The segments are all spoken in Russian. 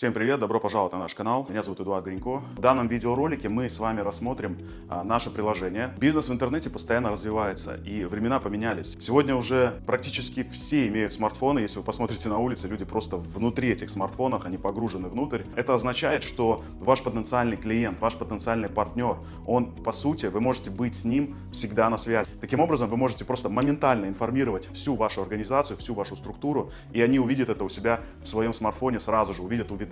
Всем привет, добро пожаловать на наш канал. Меня зовут Эдуард Гринько. В данном видеоролике мы с вами рассмотрим а, наше приложение. Бизнес в интернете постоянно развивается и времена поменялись. Сегодня уже практически все имеют смартфоны. Если вы посмотрите на улице, люди просто внутри этих смартфонов, они погружены внутрь. Это означает, что ваш потенциальный клиент, ваш потенциальный партнер, он по сути, вы можете быть с ним всегда на связи. Таким образом, вы можете просто моментально информировать всю вашу организацию, всю вашу структуру, и они увидят это у себя в своем смартфоне сразу же, увидят уведомления.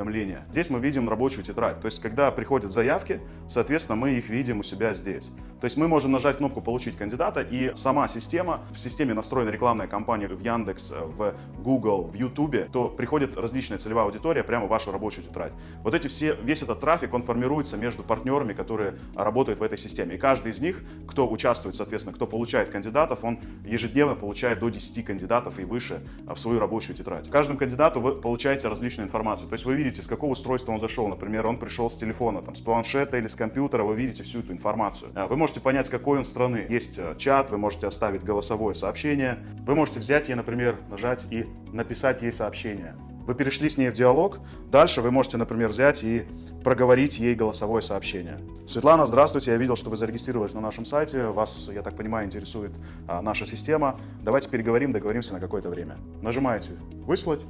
Здесь мы видим рабочую тетрадь. То есть, когда приходят заявки, соответственно, мы их видим у себя здесь. То есть, мы можем нажать кнопку «Получить кандидата», и сама система, в системе настроена рекламная кампания в Яндекс, в Google, в YouTube, то приходит различная целевая аудитория прямо в вашу рабочую тетрадь. Вот эти все, весь этот трафик, он формируется между партнерами, которые работают в этой системе. И каждый из них, кто участвует, соответственно, кто получает кандидатов, он ежедневно получает до 10 кандидатов и выше в свою рабочую тетрадь. Каждому кандидату вы получаете различную информацию. То есть вы видите, с какого устройства он зашел. Например, он пришел с телефона, там, с планшета или с компьютера, вы видите всю эту информацию. А, вы можете понять, с какой он страны. Есть э, чат, вы можете оставить голосовое сообщение. Вы можете взять ей, например, нажать и написать ей сообщение. Вы перешли с ней в диалог, дальше вы можете, например, взять и проговорить ей голосовое сообщение. Светлана, здравствуйте, я видел, что вы зарегистрировались на нашем сайте, вас, я так понимаю, интересует а, наша система. Давайте переговорим, договоримся на какое-то время. Нажимаете «Выслать»,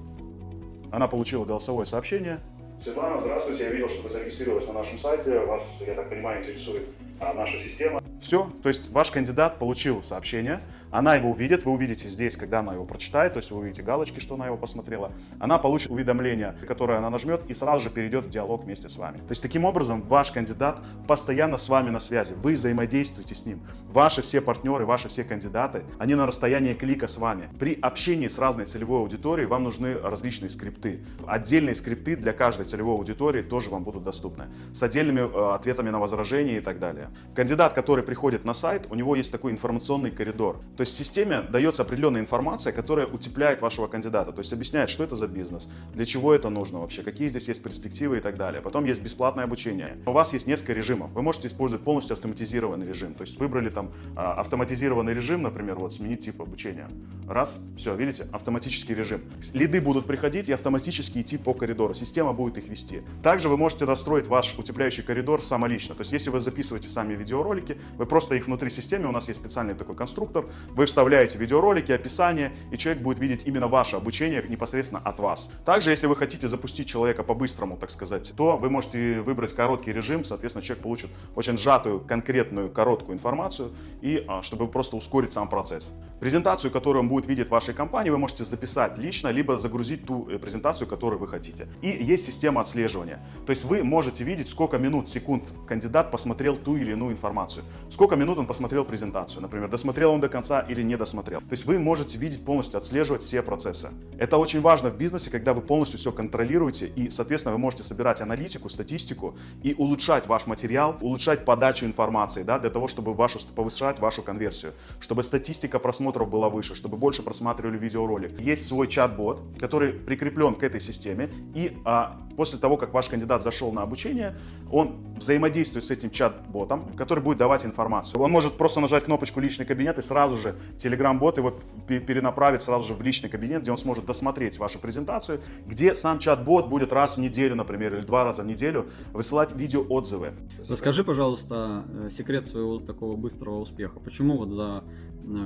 она получила голосовое сообщение. Светлана, здравствуйте, я видел, что вы зарегистрировались на нашем сайте, вас, я так понимаю, интересует а, наша система. Все, то есть ваш кандидат получил сообщение, она его увидит, вы увидите здесь, когда она его прочитает, то есть вы увидите галочки, что она его посмотрела, она получит уведомление, которое она нажмет и сразу же перейдет в диалог вместе с вами. То есть таким образом ваш кандидат постоянно с вами на связи, вы взаимодействуете с ним. Ваши все партнеры, ваши все кандидаты, они на расстоянии клика с вами. При общении с разной целевой аудиторией вам нужны различные скрипты. Отдельные скрипты для каждой целевой аудитории тоже вам будут доступны. С отдельными э, ответами на возражения и так далее. Кандидат, который приходит на сайт, у него есть такой информационный коридор. То есть в системе дается определенная информация, которая утепляет вашего кандидата, то есть объясняет, что это за бизнес, для чего это нужно вообще, какие здесь есть перспективы и так далее. Потом есть бесплатное обучение. У вас есть несколько режимов. Вы можете использовать полностью автоматизированный режим. То есть выбрали там а, автоматизированный режим, например, вот сменить тип обучения. Раз, все, видите, автоматический режим. Лиды будут приходить и автоматически идти по коридору. Система будет их вести. Также вы можете настроить ваш утепляющий коридор самолично. То есть если вы записываете сами видеоролики, вы просто их внутри системы, у нас есть специальный такой конструктор, вы вставляете видеоролики, описание, и человек будет видеть именно ваше обучение непосредственно от вас. Также, если вы хотите запустить человека по-быстрому, так сказать, то вы можете выбрать короткий режим, соответственно, человек получит очень сжатую, конкретную, короткую информацию, и а, чтобы просто ускорить сам процесс. Презентацию, которую он будет видеть в вашей компании, вы можете записать лично, либо загрузить ту э, презентацию, которую вы хотите. И есть система отслеживания. То есть вы можете видеть, сколько минут, секунд кандидат посмотрел ту или иную информацию сколько минут он посмотрел презентацию, например, досмотрел он до конца или не досмотрел. То есть вы можете видеть полностью, отслеживать все процессы. Это очень важно в бизнесе, когда вы полностью все контролируете и, соответственно, вы можете собирать аналитику, статистику и улучшать ваш материал, улучшать подачу информации, да, для того, чтобы вашу, повышать вашу конверсию, чтобы статистика просмотров была выше, чтобы больше просматривали видеоролик. Есть свой чат-бот, который прикреплен к этой системе и а, после того, как ваш кандидат зашел на обучение, он взаимодействует с этим чат-ботом, который будет давать информацию. Он может просто нажать кнопочку «Личный кабинет» и сразу же Telegram-бот его перенаправит сразу же в личный кабинет, где он сможет досмотреть вашу презентацию, где сам чат-бот будет раз в неделю, например, или два раза в неделю высылать видеоотзывы. Расскажи, пожалуйста, э, секрет своего такого быстрого успеха. Почему вот за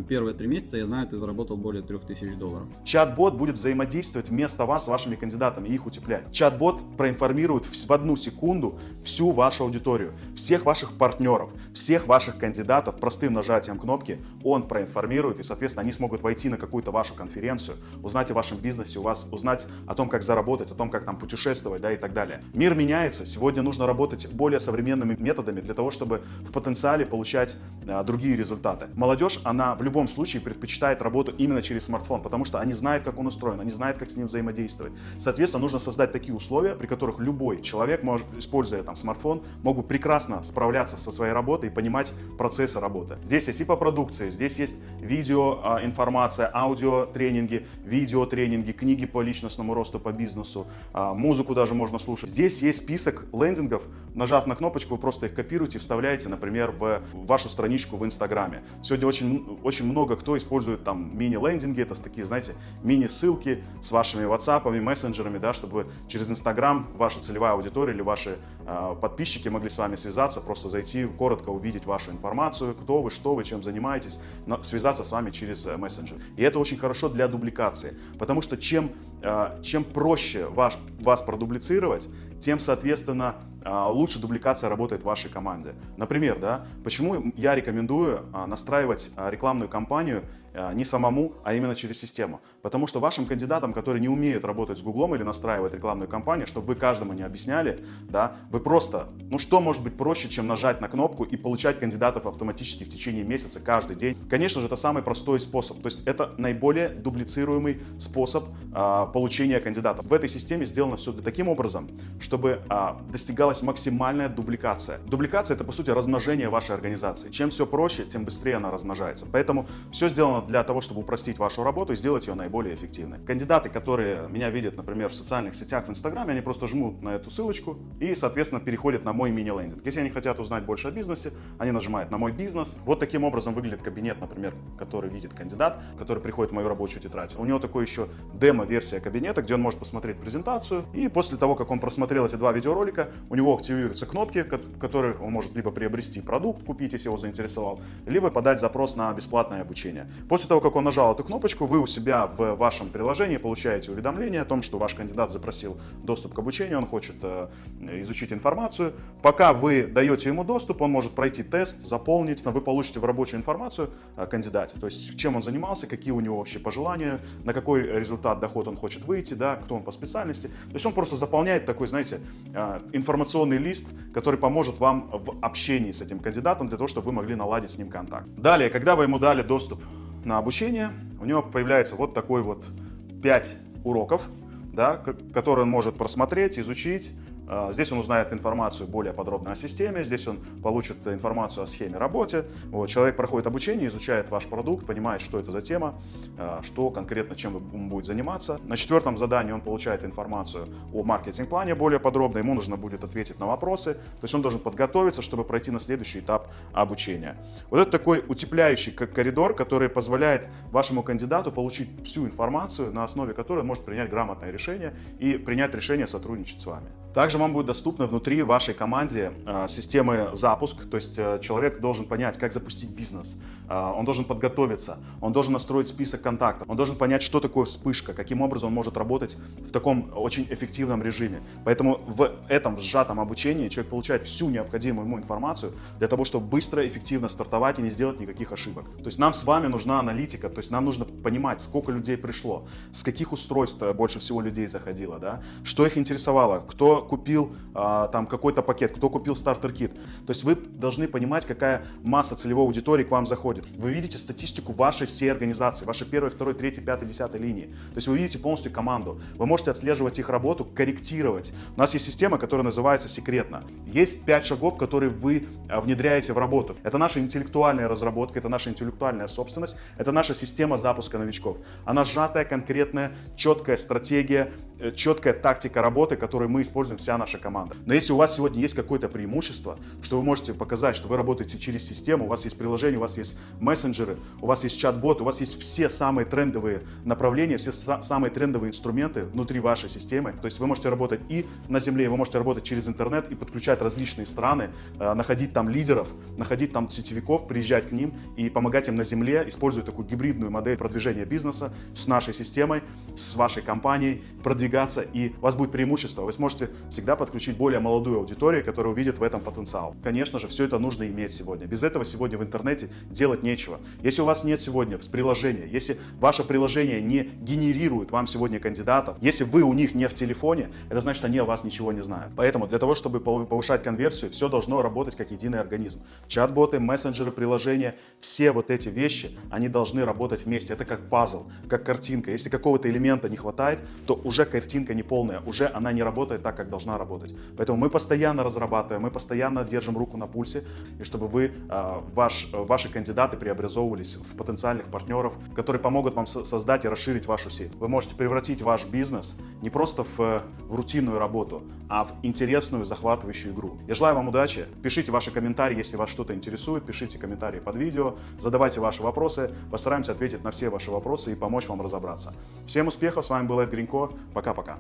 первые три месяца, я знаю, ты заработал более 3000 долларов? Чат-бот будет взаимодействовать вместо вас с вашими кандидатами и их утеплять. Чат-бот проинформирует в одну секунду всю вашу аудиторию, всех ваших партнеров, всех ваших кандидатов простым нажатием кнопки он проинформирует, и, соответственно, они смогут войти на какую-то вашу конференцию, узнать о вашем бизнесе, у вас узнать о том, как заработать, о том, как там путешествовать, да, и так далее. Мир меняется, сегодня нужно работать более современными методами для того, чтобы в потенциале получать а, другие результаты. Молодежь, она в любом случае предпочитает работу именно через смартфон, потому что они знают, как он устроен, они знают, как с ним взаимодействовать. Соответственно, нужно создать такие условия, при которых любой человек, может, используя там смартфон, мог бы прекрасно справляться со своей работой и понимать процессы работы. Здесь есть и по продукции, здесь есть видео а, информация, аудио тренинги, видео тренинги, книги по личностному росту, по бизнесу, а, музыку даже можно слушать. Здесь есть список лендингов, нажав на кнопочку, вы просто их копируете вставляете, например, в вашу страничку в Инстаграме. Сегодня очень очень много кто использует там мини-лендинги, это такие, знаете, мини-ссылки с вашими WhatsApp, мессенджерами, да, чтобы через Instagram ваша целевая аудитория или ваши э, подписчики могли с вами связаться, просто зайти, коротко увидеть вашу информацию, кто вы, что вы, чем занимаетесь, но связаться с вами через э, мессенджер. И это очень хорошо для дубликации, потому что чем, чем проще ваш, вас продублицировать, тем, соответственно, а, лучше дубликация работает в вашей команде. Например, да, почему я рекомендую а, настраивать рекламную кампанию не самому, а именно через систему. Потому что вашим кандидатам, которые не умеют работать с Гуглом или настраивать рекламную кампанию, чтобы вы каждому не объясняли, да, вы просто, ну что может быть проще, чем нажать на кнопку и получать кандидатов автоматически в течение месяца каждый день? Конечно же, это самый простой способ. То есть это наиболее дублицируемый способ получения кандидатов. В этой системе сделано все таким образом, чтобы а, достигалась максимальная дубликация. Дубликация это по сути размножение вашей организации. Чем все проще, тем быстрее она размножается. Поэтому все сделано для того, чтобы упростить вашу работу и сделать ее наиболее эффективной. Кандидаты, которые меня видят, например, в социальных сетях, в Инстаграме, они просто жмут на эту ссылочку и, соответственно, переходят на мой мини-лендинг. Если они хотят узнать больше о бизнесе, они нажимают на мой бизнес. Вот таким образом выглядит кабинет, например, который видит кандидат, который приходит в мою рабочую тетрадь. У него такой еще демо-версия кабинета, где он может посмотреть презентацию. И после того, как он просмотрел эти два видеоролика, у него активируются кнопки, которых он может либо приобрести продукт, купить, если его заинтересовал, либо подать запрос на бесплатное обучение. После того, как он нажал эту кнопочку, вы у себя в вашем приложении получаете уведомление о том, что ваш кандидат запросил доступ к обучению, он хочет э, изучить информацию. Пока вы даете ему доступ, он может пройти тест, заполнить, вы получите в рабочую информацию о кандидате, то есть чем он занимался, какие у него вообще пожелания, на какой результат доход он хочет выйти, да, кто он по специальности. То есть он просто заполняет такой, знаете, э, информационный лист, который поможет вам в общении с этим кандидатом, для того, чтобы вы могли наладить с ним контакт. Далее, когда вы ему дали доступ на обучение, у него появляется вот такой вот 5 уроков, да, которые он может просмотреть, изучить, а, здесь он узнает информацию более подробно о системе, здесь он получит информацию о схеме работы. Вот, человек проходит обучение, изучает ваш продукт, понимает, что это за тема, а, что конкретно чем он будет заниматься. На четвертом задании он получает информацию о маркетинг-плане более подробно, ему нужно будет ответить на вопросы, то есть он должен подготовиться, чтобы пройти на следующий этап обучения. Вот это такой утепляющий коридор, который позволяет вашему кандидату получить всю информацию, на основе которой он может принять грамотное решение и принять решение сотрудничать с вами. Также вам будет доступна внутри вашей команде э, системы запуск, то есть э, человек должен понять, как запустить бизнес, э, он должен подготовиться, он должен настроить список контактов, он должен понять, что такое вспышка, каким образом он может работать в таком очень эффективном режиме. Поэтому в этом сжатом обучении человек получает всю необходимую ему информацию для того, чтобы быстро, эффективно стартовать и не сделать никаких ошибок. То есть нам с вами нужна аналитика, то есть нам нужно понимать, сколько людей пришло, с каких устройств больше всего людей заходило, да, что их интересовало, кто купил а, там какой-то пакет, кто купил стартер-кит. То есть вы должны понимать, какая масса целевой аудитории к вам заходит. Вы видите статистику вашей всей организации, вашей первой, второй, третьей, пятой, десятой линии. То есть вы видите полностью команду. Вы можете отслеживать их работу, корректировать. У нас есть система, которая называется секретно. Есть пять шагов, которые вы а, внедряете в работу. Это наша интеллектуальная разработка, это наша интеллектуальная собственность, это наша система запуска новичков. Она сжатая, конкретная, четкая стратегия, Э, четкая тактика работы, которую мы используем вся наша команда. Но если у вас сегодня есть какое-то преимущество, что вы можете показать, что вы работаете через систему, у вас есть приложение, у вас есть мессенджеры, у вас есть чат-бот, у вас есть все самые трендовые направления, все самые трендовые инструменты внутри вашей системы. То есть вы можете работать и на земле, вы можете работать через интернет и подключать различные страны, э, находить там лидеров, находить там сетевиков, приезжать к ним и помогать им на земле, используя такую гибридную модель продвижения бизнеса с нашей системой, с вашей компанией, продвигать продвигаться, и у вас будет преимущество. Вы сможете всегда подключить более молодую аудиторию, которая увидит в этом потенциал. Конечно же, все это нужно иметь сегодня. Без этого сегодня в интернете делать нечего. Если у вас нет сегодня приложения, если ваше приложение не генерирует вам сегодня кандидатов, если вы у них не в телефоне, это значит, они о вас ничего не знают. Поэтому для того, чтобы повышать конверсию, все должно работать как единый организм. Чат-боты, мессенджеры, приложения, все вот эти вещи, они должны работать вместе. Это как пазл, как картинка. Если какого-то элемента элемента не хватает, то уже картинка не полная, уже она не работает так, как должна работать. Поэтому мы постоянно разрабатываем, мы постоянно держим руку на пульсе, и чтобы вы, э, ваш, ваши кандидаты преобразовывались в потенциальных партнеров, которые помогут вам со- создать и расширить вашу сеть. Вы можете превратить ваш бизнес не просто в, в рутинную работу, а в интересную, захватывающую игру. Я желаю вам удачи. Пишите ваши комментарии, если вас что-то интересует. Пишите комментарии под видео, задавайте ваши вопросы. Постараемся ответить на все ваши вопросы и помочь вам разобраться. Всем успехов, с вами был Эд Гринько. Пока-пока.